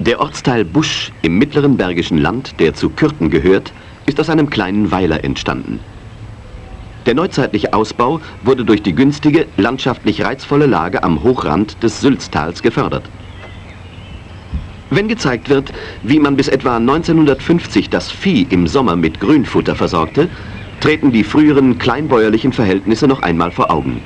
Der Ortsteil Busch im mittleren Bergischen Land, der zu Kürten gehört, ist aus einem kleinen Weiler entstanden. Der neuzeitliche Ausbau wurde durch die günstige, landschaftlich reizvolle Lage am Hochrand des Sülztals gefördert. Wenn gezeigt wird, wie man bis etwa 1950 das Vieh im Sommer mit Grünfutter versorgte, treten die früheren kleinbäuerlichen Verhältnisse noch einmal vor Augen.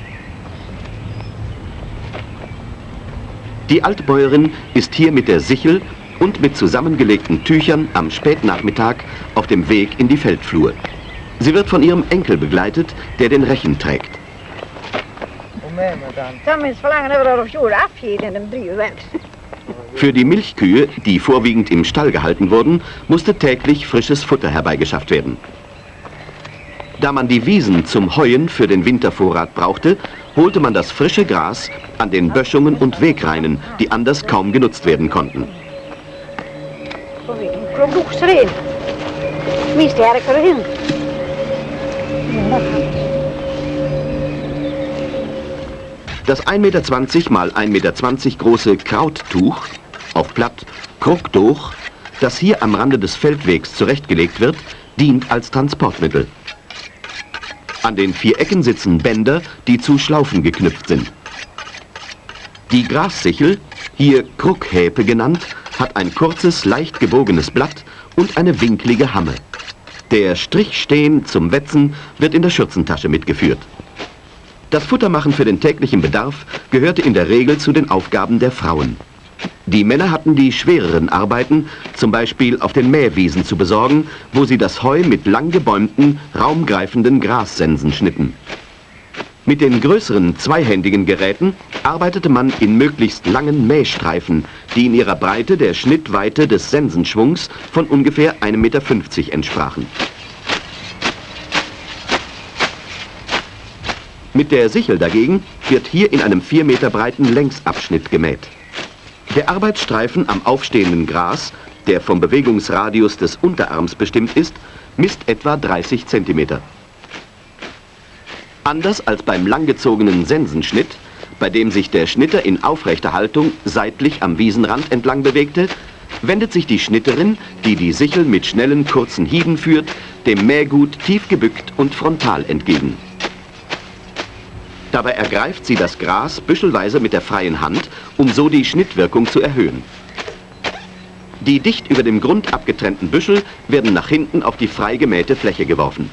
Die Altbäuerin ist hier mit der Sichel und mit zusammengelegten Tüchern am Spätnachmittag auf dem Weg in die Feldflur. Sie wird von ihrem Enkel begleitet, der den Rechen trägt. Für die Milchkühe, die vorwiegend im Stall gehalten wurden, musste täglich frisches Futter herbeigeschafft werden. Da man die Wiesen zum Heuen für den Wintervorrat brauchte, holte man das frische Gras an den Böschungen und Wegreinen, die anders kaum genutzt werden konnten. Das 1,20 Meter mal 1,20 Meter große Krauttuch, auf Platt Kruktuch, das hier am Rande des Feldwegs zurechtgelegt wird, dient als Transportmittel. An den vier Ecken sitzen Bänder, die zu Schlaufen geknüpft sind. Die Grassichel, hier Kruckhäpe genannt, hat ein kurzes, leicht gebogenes Blatt und eine winklige Hamme. Der Strichstehen zum Wetzen wird in der Schürzentasche mitgeführt. Das Futtermachen für den täglichen Bedarf gehörte in der Regel zu den Aufgaben der Frauen. Die Männer hatten die schwereren Arbeiten, zum Beispiel auf den Mähwiesen zu besorgen, wo sie das Heu mit lang gebäumten, raumgreifenden Grassensen schnitten. Mit den größeren zweihändigen Geräten arbeitete man in möglichst langen Mähstreifen, die in ihrer Breite der Schnittweite des Sensenschwungs von ungefähr 1,50 Meter entsprachen. Mit der Sichel dagegen wird hier in einem 4 Meter breiten Längsabschnitt gemäht. Der Arbeitsstreifen am aufstehenden Gras, der vom Bewegungsradius des Unterarms bestimmt ist, misst etwa 30 cm. Anders als beim langgezogenen Sensenschnitt, bei dem sich der Schnitter in aufrechter Haltung seitlich am Wiesenrand entlang bewegte, wendet sich die Schnitterin, die die Sichel mit schnellen, kurzen Hieben führt, dem Mähgut tief gebückt und frontal entgegen. Dabei ergreift sie das Gras büschelweise mit der freien Hand, um so die Schnittwirkung zu erhöhen. Die dicht über dem Grund abgetrennten Büschel werden nach hinten auf die frei gemähte Fläche geworfen.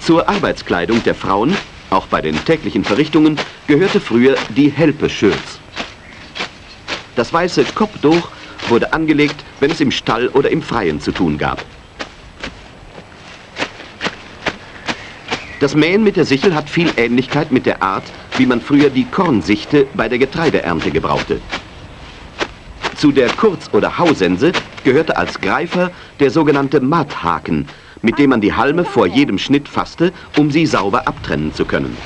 Zur Arbeitskleidung der Frauen, auch bei den täglichen Verrichtungen, gehörte früher die Helpe-Schürz. Das weiße Kopftuch wurde angelegt, wenn es im Stall oder im Freien zu tun gab. Das Mähen mit der Sichel hat viel Ähnlichkeit mit der Art, wie man früher die Kornsichte bei der Getreideernte gebrauchte. Zu der Kurz- oder Hausense gehörte als Greifer der sogenannte Matthaken, mit dem man die Halme vor jedem Schnitt fasste, um sie sauber abtrennen zu können.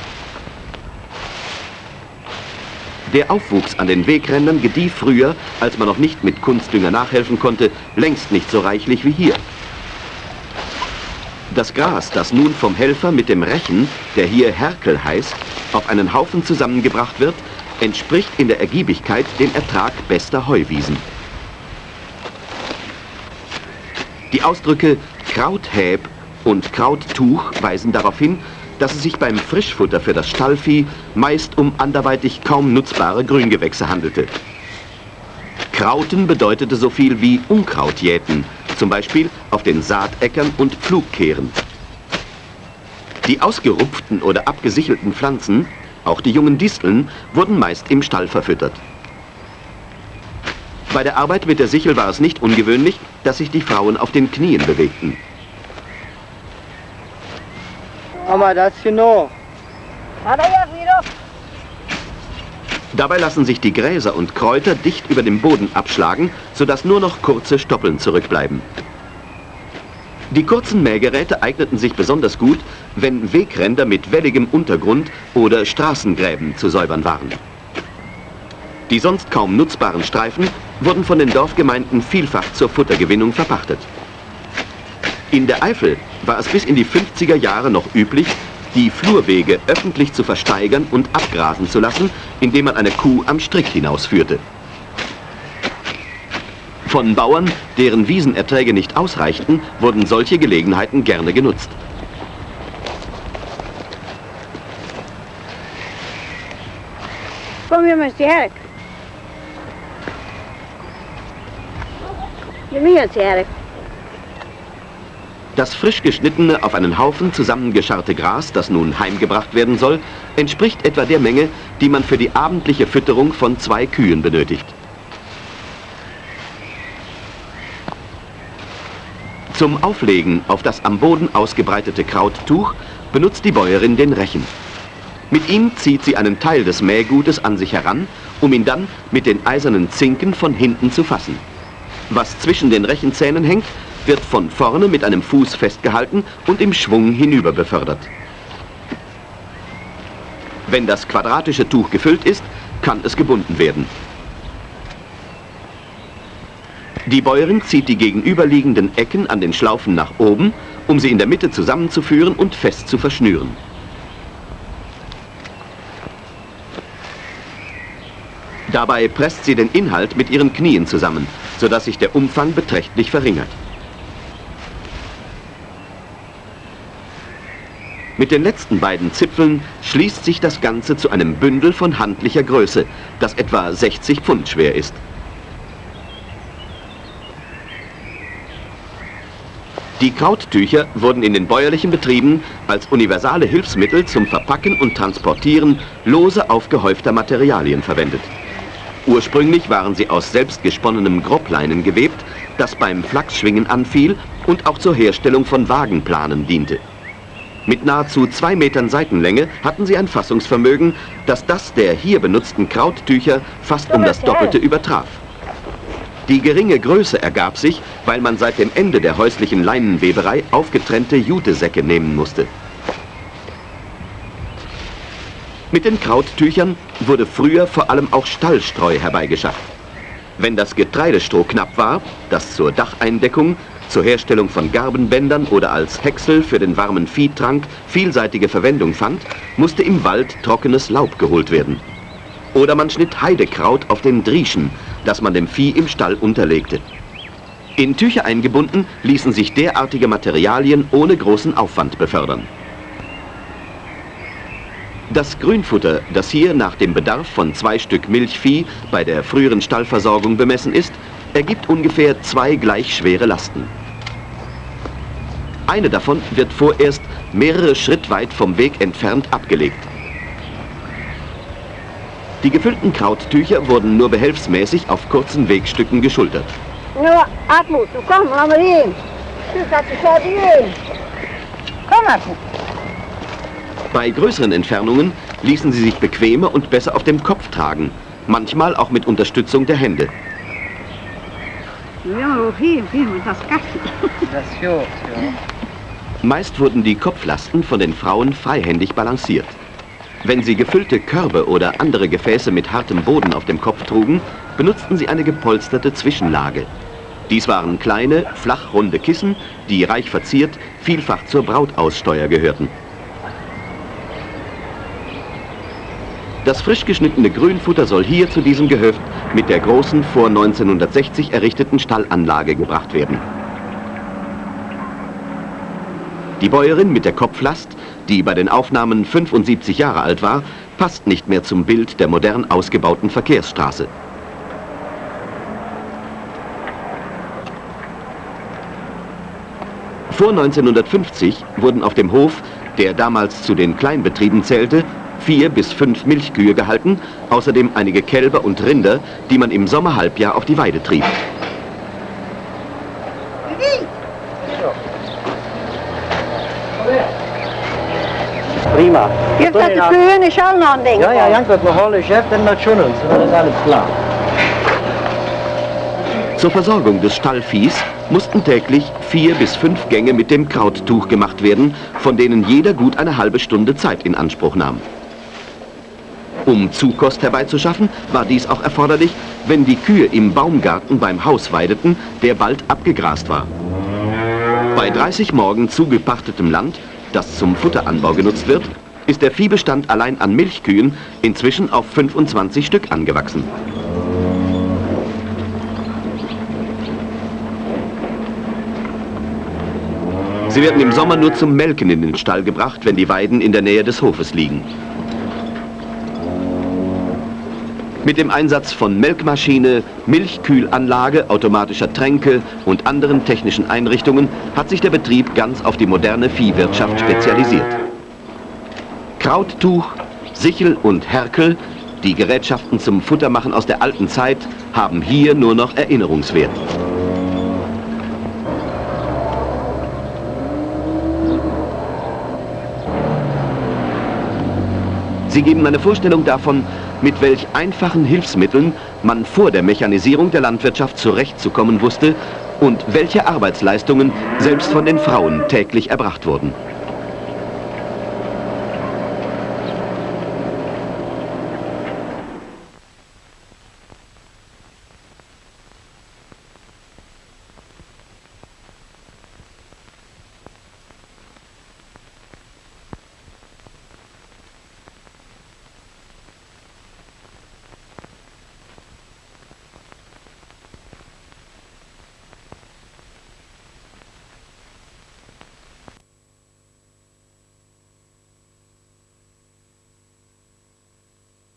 Der Aufwuchs an den Wegrändern gedieh früher, als man noch nicht mit Kunstdünger nachhelfen konnte, längst nicht so reichlich wie hier. Das Gras, das nun vom Helfer mit dem Rechen, der hier Herkel heißt, auf einen Haufen zusammengebracht wird, entspricht in der Ergiebigkeit dem Ertrag bester Heuwiesen. Die Ausdrücke Krauthäb und Krauttuch weisen darauf hin, dass es sich beim Frischfutter für das Stallvieh meist um anderweitig kaum nutzbare Grüngewächse handelte. Krauten bedeutete so viel wie Unkraut jäten, zum Beispiel auf den Saatäckern und Pflugkehren. Die ausgerupften oder abgesichelten Pflanzen, auch die jungen Disteln, wurden meist im Stall verfüttert. Bei der Arbeit mit der Sichel war es nicht ungewöhnlich, dass sich die Frauen auf den Knien bewegten. Aber das genau. Dabei lassen sich die Gräser und Kräuter dicht über dem Boden abschlagen, sodass nur noch kurze Stoppeln zurückbleiben. Die kurzen Mähgeräte eigneten sich besonders gut, wenn Wegränder mit welligem Untergrund oder Straßengräben zu säubern waren. Die sonst kaum nutzbaren Streifen wurden von den Dorfgemeinden vielfach zur Futtergewinnung verpachtet. In der Eifel war es bis in die 50er Jahre noch üblich, die Flurwege öffentlich zu versteigern und abgrasen zu lassen, indem man eine Kuh am Strick hinausführte. Von Bauern, deren Wiesenerträge nicht ausreichten, wurden solche Gelegenheiten gerne genutzt. Kom je met sterk. Je meer sterk. Das frisch geschnittene, auf einen Haufen zusammengescharrte Gras, das nun heimgebracht werden soll, entspricht etwa der Menge, die man für die abendliche Fütterung von zwei Kühen benötigt. Zum Auflegen auf das am Boden ausgebreitete Krauttuch benutzt die Bäuerin den Rechen. Mit ihm zieht sie einen Teil des Mähgutes an sich heran, um ihn dann mit den eisernen Zinken von hinten zu fassen. Was zwischen den Rechenzähnen hängt, wird von vorne mit einem Fuß festgehalten und im Schwung hinüber befördert. Wenn das quadratische Tuch gefüllt ist, kann es gebunden werden. Die Bäuerin zieht die gegenüberliegenden Ecken an den Schlaufen nach oben, um sie in der Mitte zusammenzuführen und fest zu verschnüren. Dabei presst sie den Inhalt mit ihren Knien zusammen, sodass sich der Umfang beträchtlich verringert. Mit den letzten beiden Zipfeln schließt sich das Ganze zu einem Bündel von handlicher Größe, das etwa 60 Pfund schwer ist. Die Krauttücher wurden in den bäuerlichen Betrieben als universale Hilfsmittel zum Verpacken und Transportieren lose aufgehäufter Materialien verwendet. Ursprünglich waren sie aus selbstgesponnenem Groppleinen gewebt, das beim Flachsschwingen anfiel und auch zur Herstellung von Wagenplanen diente. Mit nahezu zwei Metern Seitenlänge hatten sie ein Fassungsvermögen, das das der hier benutzten Krauttücher fast um das Doppelte übertraf. Die geringe Größe ergab sich, weil man seit dem Ende der häuslichen Leinenweberei aufgetrennte Jutesäcke nehmen musste. Mit den Krauttüchern wurde früher vor allem auch Stallstreu herbeigeschafft. Wenn das Getreidestroh knapp war, das zur Dacheindeckung, zur Herstellung von Garbenbändern oder als Häcksel für den warmen Viehtrank vielseitige Verwendung fand, musste im Wald trockenes Laub geholt werden. Oder man schnitt Heidekraut auf den Drieschen, das man dem Vieh im Stall unterlegte. In Tücher eingebunden ließen sich derartige Materialien ohne großen Aufwand befördern. Das Grünfutter, das hier nach dem Bedarf von zwei Stück Milchvieh bei der früheren Stallversorgung bemessen ist, ergibt ungefähr zwei gleich schwere Lasten. Eine davon wird vorerst mehrere Schritt weit vom Weg entfernt abgelegt. Die gefüllten Krauttücher wurden nur behelfsmäßig auf kurzen Wegstücken geschultert. Nur, Atmut, du komm, lass mal hin. Du kannst dich Komm, Atmut. Bei größeren Entfernungen ließen sie sich bequemer und besser auf dem Kopf tragen, manchmal auch mit Unterstützung der Hände. Ja, hier, das Kasten. Das ist gut, ja. Meist wurden die Kopflasten von den Frauen freihändig balanciert. Wenn sie gefüllte Körbe oder andere Gefäße mit hartem Boden auf dem Kopf trugen, benutzten sie eine gepolsterte Zwischenlage. Dies waren kleine, flachrunde Kissen, die reich verziert, vielfach zur Brautaussteuer gehörten. Das frisch geschnittene Grünfutter soll hier zu diesem Gehöft mit der großen vor 1960 errichteten Stallanlage gebracht werden. Die Bäuerin mit der Kopflast, die bei den Aufnahmen 75 Jahre alt war, passt nicht mehr zum Bild der modern ausgebauten Verkehrsstraße. Vor 1950 wurden auf dem Hof, der damals zu den Kleinbetrieben zählte, vier bis fünf Milchkühe gehalten, außerdem einige Kälber und Rinder, die man im Sommerhalbjahr auf die Weide trieb. Das die Kühe nicht auch noch ein Ding? Ja, ja, Jank, wat we halen, chef, dann dat schon uns. Das ist alles klar. Zur Versorgung des Stallviehs mussten täglich vier bis fünf Gänge mit dem Krauttuch gemacht werden, von denen jeder gut eine halbe Stunde Zeit in Anspruch nahm. Um Zukost herbeizuschaffen, war dies auch erforderlich, wenn die Kühe im Baumgarten beim Haus weideten, der bald abgegrast war. Bei 30 Morgen zugepachtetem Land das zum Futteranbau genutzt wird, ist der Viehbestand allein an Milchkühen inzwischen auf 25 Stück angewachsen. Sie werden im Sommer nur zum Melken in den Stall gebracht, wenn die Weiden in der Nähe des Hofes liegen. Mit dem Einsatz von Melkmaschine, Milchkühlanlage, automatischer Tränke und anderen technischen Einrichtungen hat sich der Betrieb ganz auf die moderne Viehwirtschaft spezialisiert. Krauttuch, Sichel und Herkel, die Gerätschaften zum Futtermachen aus der alten Zeit, haben hier nur noch Erinnerungswert. Sie geben eine Vorstellung davon, mit welch einfachen Hilfsmitteln man vor der Mechanisierung der Landwirtschaft zurechtzukommen wusste und welche Arbeitsleistungen selbst von den Frauen täglich erbracht wurden.